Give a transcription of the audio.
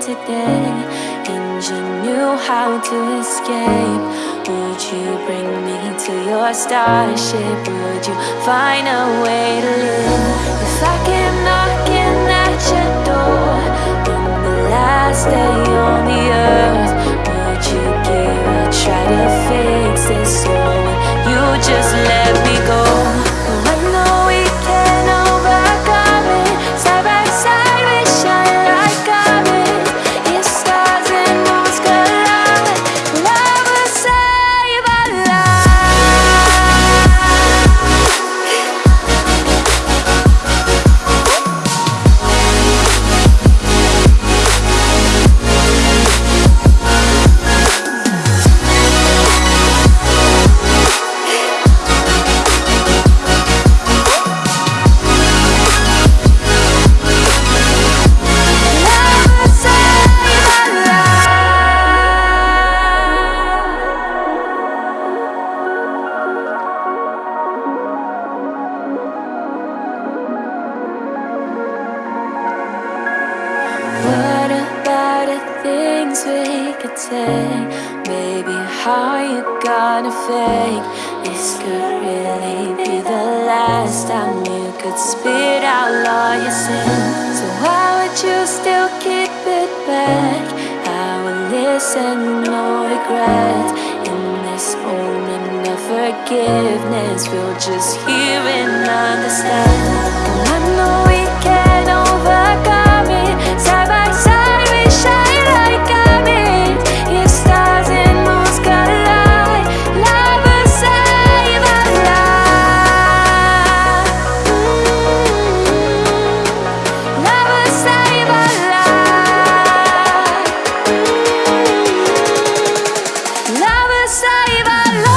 today And you knew how to escape Would you bring me to your starship? Would you find a way to live? If I came we could take? Baby, how you gonna fake? This could really be the last time you could spit out all your sins. So why would you still keep it back? I will listen, no regret. In this moment of forgiveness, we'll just hear and understand. Love will